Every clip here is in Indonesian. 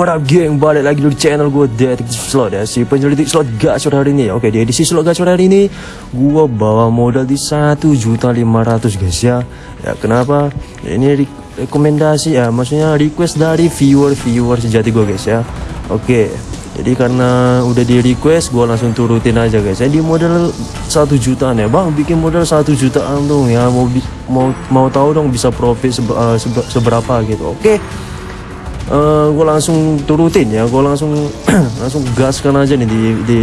What up geng, balik lagi di channel gue Detektif Slot ya Si penyelidik slot gacor hari ini. Ya Oke di edisi slot gacor hari ini. Gue bawa modal di 1.500 guys ya. Ya kenapa? Ini re rekomendasi ya Maksudnya request dari viewer-viewer sejati gue guys ya. Oke jadi karena udah di request gue langsung turutin aja guys ya. Di modal satu jutaan ya. Bang bikin modal satu jutaan dong ya. Mau mau mau tahu dong bisa profit sebe, seberapa gitu. Oke. Uh, eh, gue langsung turutin ya gue langsung langsung gaskan aja nih di di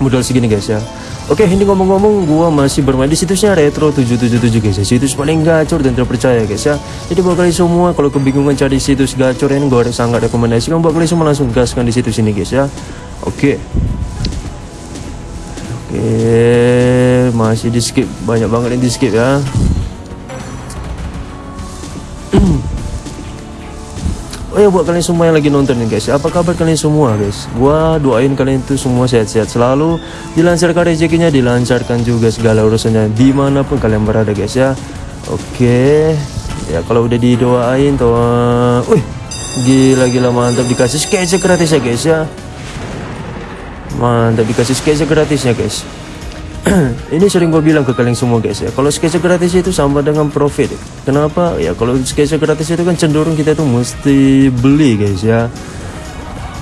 modal segini guys ya Oke, ini ngomong-ngomong gua masih bermain di situsnya Retro 777 guys ya. Situs paling gacor dan terpercaya guys ya. Jadi buat kalian semua kalau kebingungan cari situs gacor ini gua sangat rekomendasikan buat kalian semua langsung gaskan di situs ini guys ya. Oke. Oke, masih di skip banyak banget yang di skip ya. Oh ya buat kalian semua yang lagi nonton nih guys. Apa kabar kalian semua guys? Gua doain kalian itu semua sehat-sehat selalu. Dilancarkan rezekinya Dilancarkan juga segala urusannya Di mana pun kalian berada guys ya. Oke. Ya kalau udah didoain tuh Wih Gila-gila mantap. Dikasih sketch gratis ya guys ya. Mantap dikasih sketch gratisnya guys ini sering gue bilang ke kalian semua guys ya. Kalau sketsa gratis itu sama dengan profit. Kenapa? Ya kalau sketsa gratis itu kan cenderung kita itu mesti beli guys ya.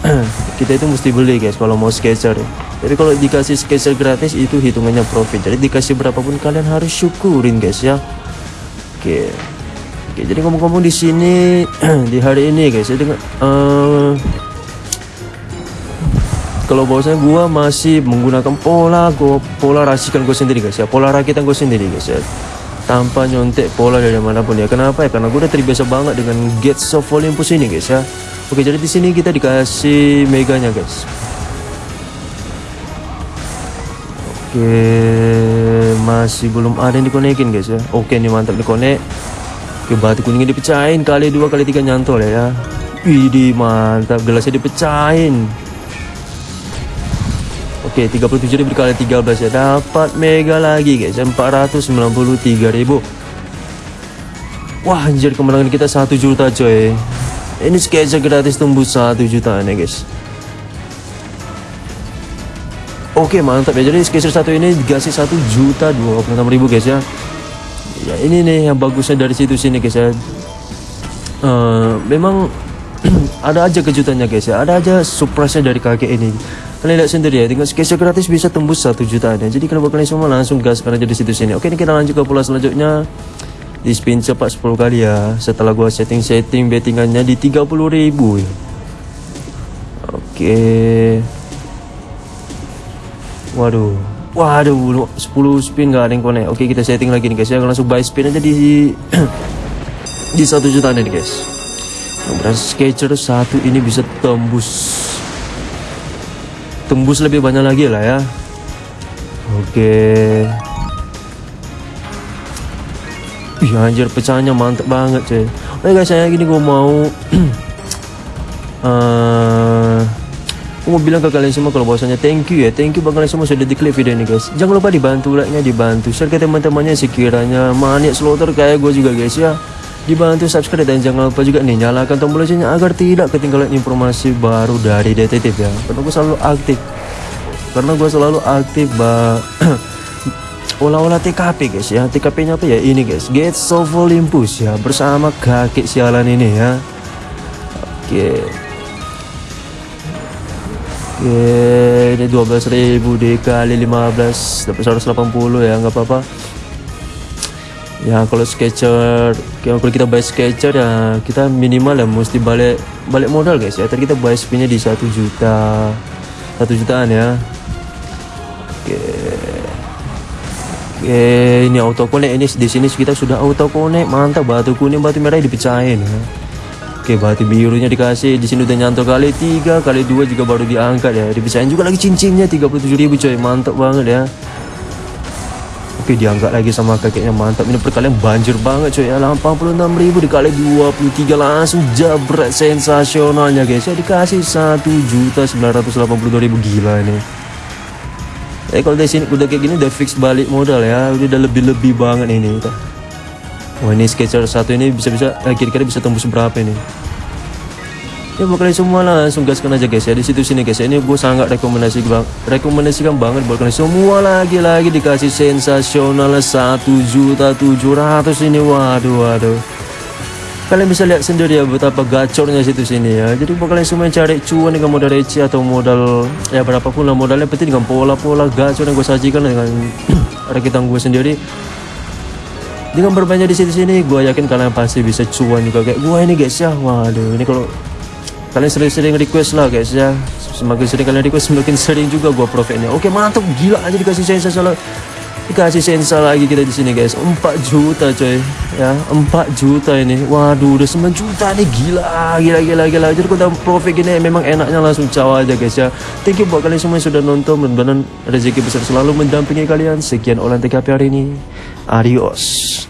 Kita itu mesti beli guys kalau mau sketcher ya. jadi kalau dikasih sketcher gratis itu hitungannya profit. Jadi dikasih berapapun kalian harus syukurin guys ya. Oke. Oke jadi ngomong-ngomong di sini di hari ini guys ya dengan uh, kalau bahwasanya gua masih menggunakan pola gua pola rasikan gue sendiri guys ya. Pola rakitan gue sendiri guys ya. Tanpa nyontek pola dari mana pun ya. Kenapa ya? Karena gue udah terbiasa banget dengan gates of Olympus ini guys ya. Oke jadi di sini kita dikasih meganya guys. Oke masih belum ada yang dikonekin guys ya. Oke ini mantap dikonek. Oke batu kuningnya dipecahin kali dua kali tiga nyantol ya. Widih mantap. Gelasnya dipecahin Oke 37 ribu dikali 13 ya. Dapat mega lagi guys 493 ribu. Wah anjir kemenangan kita 1 juta coy. Ini sketsa gratis tembus 1 jutaan ya guys. Oke mantap ya. Jadi sketsa satu ini dikasih 1 juta 26 ribu guys ya. Ya ini nih yang bagusnya dari situ sini guys ya. Uh, Memang ada aja kejutannya guys ya. Ada aja surprise dari kakek ini kalian lihat sendiri ya. Tinggal sketch gratis bisa tembus satu jutaan ya. Jadi kalau kalian semua langsung gas karena jadi situ sini oke ini kita lanjut ke pola selanjutnya. Di spin cepat 10 kali ya. Setelah gua setting-setting bettingannya di 30.000 ya. Oke. Waduh. Waduh 10 spin gak ada yang connect. Oke kita setting lagi nih guys. Ya langsung buy spin aja di di satu jutaan nih guys. Berarti sketcher satu ini bisa tembus tembus lebih banyak lagi lah ya. Oke. Ih anjir pecahnya mantep banget cuy. Oke guys saya gini gue mau uh, Gue mau bilang ke kalian semua kalau bahwasanya thank you ya. Thank you bang kalian semua sudah diklik video ini guys. Jangan lupa dibantu like nya dibantu Share ke teman-temannya sekiranya. Maniak slaughter kayak gue juga guys ya dibantu subscribe dan jangan lupa juga nih nyalakan tombol loncengnya agar tidak ketinggalan informasi baru dari detektif ya. Karena gue selalu aktif. Karena gue selalu aktif bah olah-olah TKP guys ya. TKP nya apa ya? Ini guys. Gates of Olympus ya. Bersama kakek sialan ini ya. Oke. Oke, ini 12.000 dikali 15 dapat 180 ya nggak apa-apa ya kalau sketcher kalau kita buy sketcher ya kita minimal ya mesti balik balik modal guys. Ya tadi kita buy spinnya di satu juta satu jutaan ya. Oke. Oke ini auto connect ini di sini kita sudah auto connect mantap batu kuning batu merah dipecahin ya. Oke batu birunya dikasih. Di sini udah nyantol kali tiga kali dua juga baru diangkat ya. Dipecahin juga lagi cincinnya 37.000 coy. Mantap banget ya Oke diangkat lagi sama kakeknya mantap. Ini perkalian banjir banget coy ya 86.000 dikali 23 langsung jabret. Sensasionalnya guys. Ya dikasih 1.982.000 gila ini. Eh kalau dari sini udah kayak gini udah fix balik modal ya. Udah lebih-lebih banget ini Wah ini sketcher satu ini bisa-bisa eh, kira-kira bisa tembus berapa ini ya buat kalian semua langsung gaskan aja guys. Ya di situ sini guys. Ya ini gue sangat rekomendasi bang rekomendasikan banget buat kalian. Semua lagi-lagi dikasih sensasional satu juta tujuh ratus ini. Waduh waduh. Kalian bisa lihat sendiri ya betapa gacornya situ sini ya. Jadi buat kalian semua yang cari cuan dengan modal receh atau modal ya berapapun lah modalnya penting dengan pola-pola gacor yang gue sajikan dengan rakitan gue sendiri. Dengan berbanyak di situ sini gue yakin kalian pasti bisa cuan juga kayak gue ini guys ya. Waduh ini kalau kalian sering-sering request lah guys ya. Semakin sering kalian request semakin sering juga gue profitnya. Oke mantap. Gila aja dikasih saya salah dikasih sensa lagi kita di sini guys. 4 juta coy. Ya 4 juta ini. Waduh udah 9 juta nih. Gila gila gila gila. Jadi kita profit gini memang enaknya langsung cawa aja guys ya. Thank you buat kalian semua yang sudah nonton. Mudah-mudahan rezeki besar selalu mendampingi kalian. Sekian olahan TKP hari ini. Adios